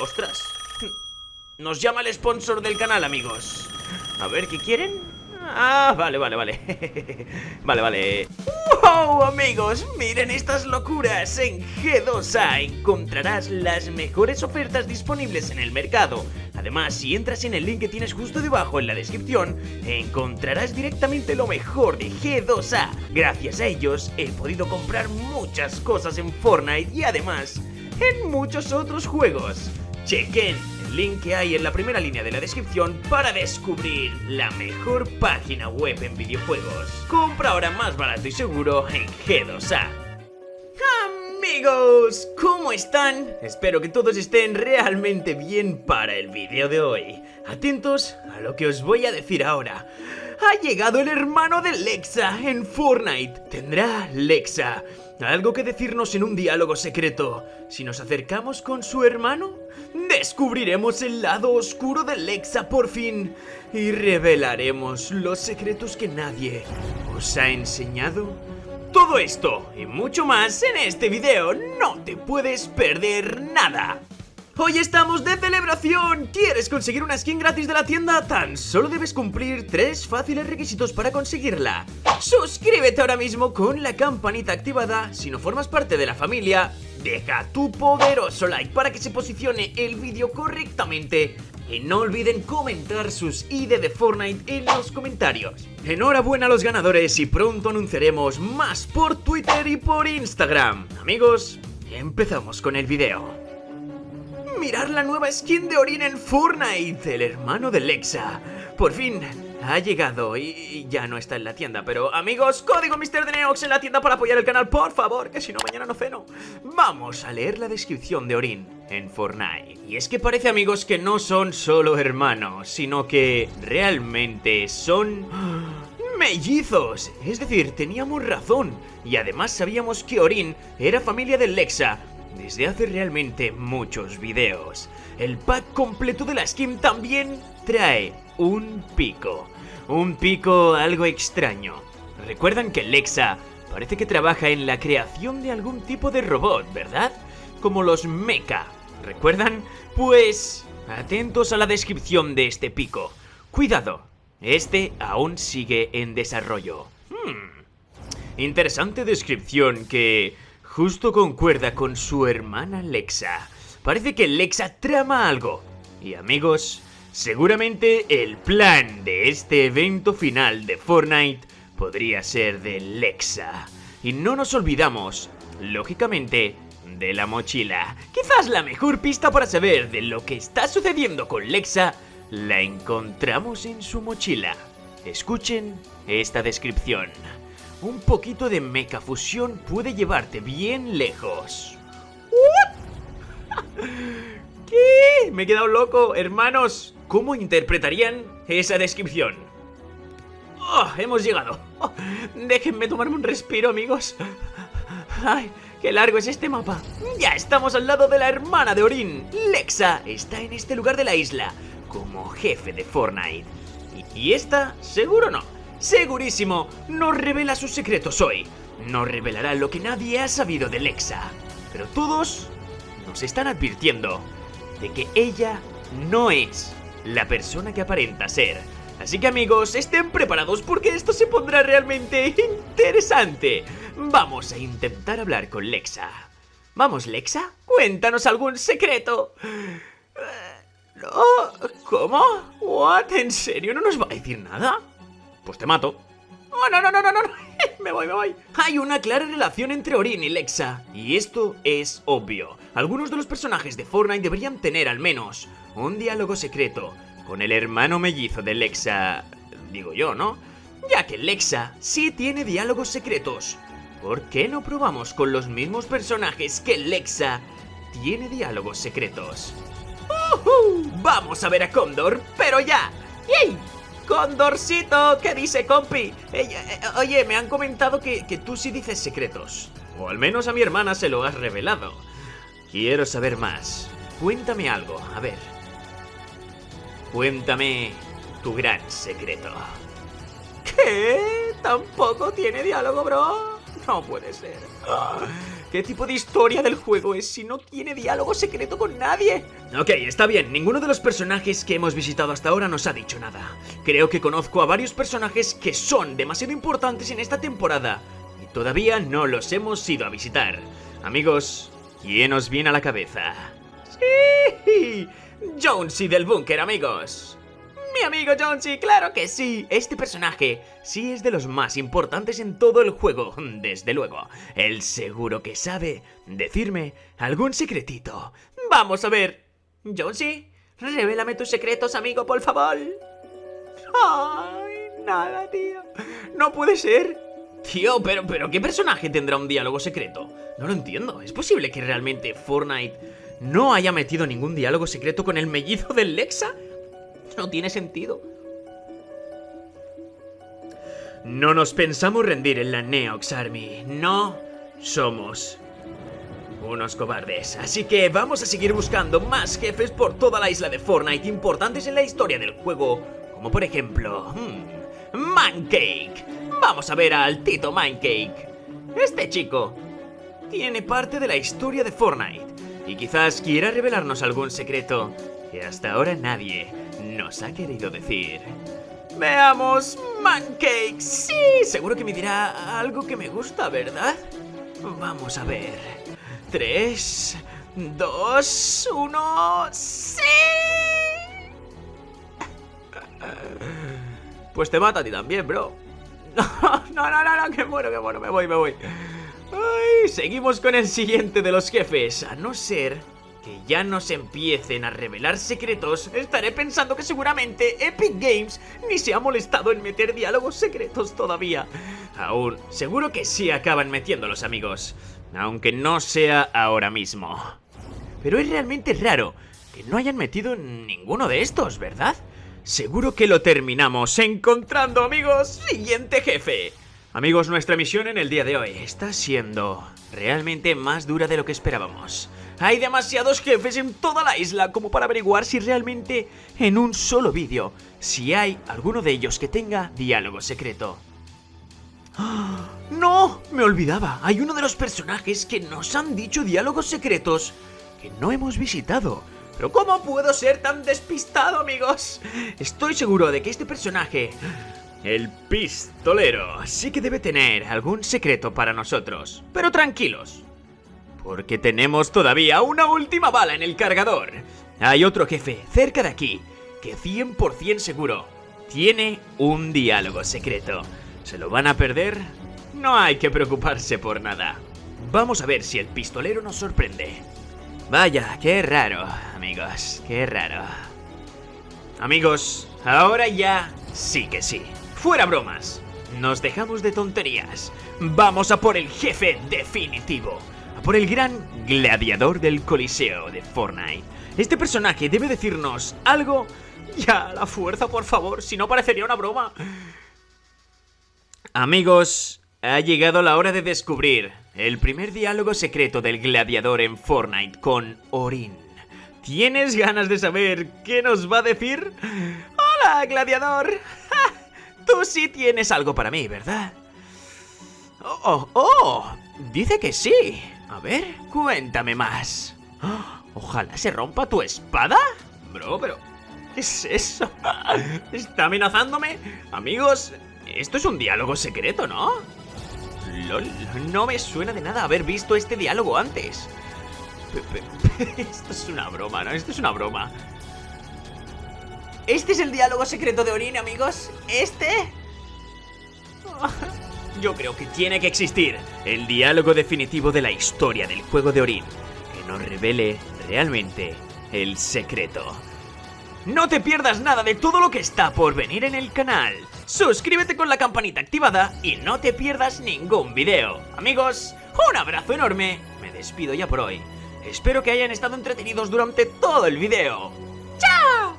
¡Ostras! Nos llama el sponsor del canal, amigos. A ver, ¿qué quieren? Ah, vale, vale, vale Vale, vale ¡Wow, amigos! Miren estas locuras En G2A encontrarás las mejores ofertas disponibles en el mercado Además, si entras en el link que tienes justo debajo en la descripción Encontrarás directamente lo mejor de G2A Gracias a ellos he podido comprar muchas cosas en Fortnite Y además, en muchos otros juegos Chequen link que hay en la primera línea de la descripción para descubrir la mejor página web en videojuegos. Compra ahora más barato y seguro en G2A. Amigos, ¿cómo están? Espero que todos estén realmente bien para el vídeo de hoy. Atentos a lo que os voy a decir ahora. Ha llegado el hermano de Lexa en Fortnite. Tendrá Lexa algo que decirnos en un diálogo secreto. Si nos acercamos con su hermano, descubriremos el lado oscuro de Lexa por fin y revelaremos los secretos que nadie os ha enseñado. Todo esto y mucho más en este video, no te puedes perder nada. Hoy estamos de celebración. ¿Quieres conseguir una skin gratis de la tienda? Tan solo debes cumplir tres fáciles requisitos para conseguirla. Suscríbete ahora mismo con la campanita activada. Si no formas parte de la familia, deja tu poderoso like para que se posicione el vídeo correctamente. Y no olviden comentar sus ID de Fortnite en los comentarios. Enhorabuena a los ganadores y pronto anunciaremos más por Twitter y por Instagram. Amigos, empezamos con el video mirar la nueva skin de Orin en Fortnite, el hermano de Lexa. Por fin ha llegado y ya no está en la tienda, pero amigos, código Mr. Neox en la tienda para apoyar el canal, por favor, que si no mañana no ceno. Vamos a leer la descripción de Orin en Fortnite. Y es que parece, amigos, que no son solo hermanos, sino que realmente son... ¡Mellizos! Es decir, teníamos razón. Y además sabíamos que Orin era familia de Lexa, desde hace realmente muchos videos. El pack completo de la skin también trae un pico. Un pico algo extraño. ¿Recuerdan que Lexa parece que trabaja en la creación de algún tipo de robot, verdad? Como los mecha. ¿Recuerdan? Pues... Atentos a la descripción de este pico. Cuidado, este aún sigue en desarrollo. Hmm. Interesante descripción que justo concuerda con su hermana Lexa. Parece que Lexa trama algo. Y amigos, seguramente el plan de este evento final de Fortnite podría ser de Lexa. Y no nos olvidamos, lógicamente, de la mochila. Quizás la mejor pista para saber de lo que está sucediendo con Lexa la encontramos en su mochila. Escuchen esta descripción un poquito de mecha fusión puede llevarte bien lejos. ¿Qué? Me he quedado loco, hermanos. ¿Cómo interpretarían esa descripción? Oh, hemos llegado. Déjenme tomarme un respiro, amigos. Ay, qué largo es este mapa. Ya estamos al lado de la hermana de Orin. Lexa está en este lugar de la isla, como jefe de Fortnite. Y esta, seguro no segurísimo, nos revela sus secretos hoy. Nos revelará lo que nadie ha sabido de Lexa. Pero todos nos están advirtiendo de que ella no es la persona que aparenta ser. Así que amigos, estén preparados porque esto se pondrá realmente interesante. Vamos a intentar hablar con Lexa. Vamos, Lexa, cuéntanos algún secreto. Eh, ¿Cómo? ¿What? ¿En serio no nos va a decir nada? Pues te mato. ¡Oh, no, no, no, no, no! me voy, me voy. Hay una clara relación entre Orin y Lexa. Y esto es obvio. Algunos de los personajes de Fortnite deberían tener al menos un diálogo secreto con el hermano mellizo de Lexa... Digo yo, ¿no? Ya que Lexa sí tiene diálogos secretos. ¿Por qué no probamos con los mismos personajes que Lexa tiene diálogos secretos? Vamos a ver a Condor, pero ya. ¡Yay! ¡Condorcito! ¿Qué dice, compi? Eh, oye, me han comentado que, que tú sí dices secretos. O al menos a mi hermana se lo has revelado. Quiero saber más. Cuéntame algo, a ver. Cuéntame tu gran secreto. ¿Qué? ¿Tampoco tiene diálogo, bro? No puede ser. ¿Qué tipo de historia del juego es si no tiene diálogo secreto con nadie? Ok, está bien, ninguno de los personajes que hemos visitado hasta ahora nos ha dicho nada. Creo que conozco a varios personajes que son demasiado importantes en esta temporada y todavía no los hemos ido a visitar. Amigos, ¿quién os viene a la cabeza? ¡Sí! Jonesy del búnker, amigos. Mi amigo Jonesy, claro que sí. Este personaje sí es de los más importantes en todo el juego, desde luego. Él seguro que sabe decirme algún secretito. Vamos a ver. Jonesy, revélame tus secretos, amigo, por favor. Ay, nada, tío. No puede ser. Tío, pero, pero ¿qué personaje tendrá un diálogo secreto? No lo entiendo. ¿Es posible que realmente Fortnite no haya metido ningún diálogo secreto con el mellizo del Lexa? No tiene sentido. No nos pensamos rendir en la Neox Army. No somos unos cobardes. Así que vamos a seguir buscando más jefes por toda la isla de Fortnite importantes en la historia del juego. Como por ejemplo... Hmm, Mancake. Vamos a ver al Tito Mancake. Este chico tiene parte de la historia de Fortnite. Y quizás quiera revelarnos algún secreto que hasta ahora nadie nos ha querido decir. Veamos, Mancake. Sí, seguro que me dirá algo que me gusta, ¿verdad? Vamos a ver. Tres, dos, uno... ¡Sí! Pues te mata a ti también, bro. No, no, no, no, que muero, que muero, me voy, me voy. Ay, seguimos con el siguiente de los jefes, a no ser que ya nos empiecen a revelar secretos, estaré pensando que seguramente Epic Games ni se ha molestado en meter diálogos secretos todavía. Aún, seguro que sí acaban metiéndolos, amigos. Aunque no sea ahora mismo. Pero es realmente raro que no hayan metido ninguno de estos, ¿verdad? Seguro que lo terminamos encontrando, amigos. Siguiente jefe. Amigos, nuestra misión en el día de hoy está siendo realmente más dura de lo que esperábamos. Hay demasiados jefes en toda la isla como para averiguar si realmente en un solo vídeo, si hay alguno de ellos que tenga diálogo secreto. ¡Ah! ¡No! Me olvidaba, hay uno de los personajes que nos han dicho diálogos secretos que no hemos visitado. ¿Pero cómo puedo ser tan despistado, amigos? Estoy seguro de que este personaje, el pistolero, sí que debe tener algún secreto para nosotros. Pero tranquilos, porque tenemos todavía una última bala en el cargador. Hay otro jefe cerca de aquí que 100% seguro tiene un diálogo secreto. ¿Se lo van a perder? No hay que preocuparse por nada. Vamos a ver si el pistolero nos sorprende. Vaya, qué raro, amigos, qué raro. Amigos, ahora ya sí que sí. Fuera bromas. Nos dejamos de tonterías. Vamos a por el jefe definitivo por el gran gladiador del Coliseo de Fortnite. Este personaje debe decirnos algo... Ya, la fuerza, por favor, si no parecería una broma. Amigos, ha llegado la hora de descubrir el primer diálogo secreto del gladiador en Fortnite con Orin. ¿Tienes ganas de saber qué nos va a decir? ¡Hola, gladiador! Tú sí tienes algo para mí, ¿verdad? ¡Oh, oh! oh dice que sí. A ver, cuéntame más. Ojalá se rompa tu espada. Bro, pero... ¿Qué es eso? ¿Está amenazándome? Amigos, esto es un diálogo secreto, ¿no? LOL, no me suena de nada haber visto este diálogo antes. Esto es una broma, ¿no? Esto es una broma. ¿Este es el diálogo secreto de Orin, amigos? ¿Este? Yo creo que tiene que existir el diálogo definitivo de la historia del juego de Orin, que nos revele realmente el secreto. No te pierdas nada de todo lo que está por venir en el canal. Suscríbete con la campanita activada y no te pierdas ningún video. Amigos, un abrazo enorme. Me despido ya por hoy. Espero que hayan estado entretenidos durante todo el video. ¡Chao!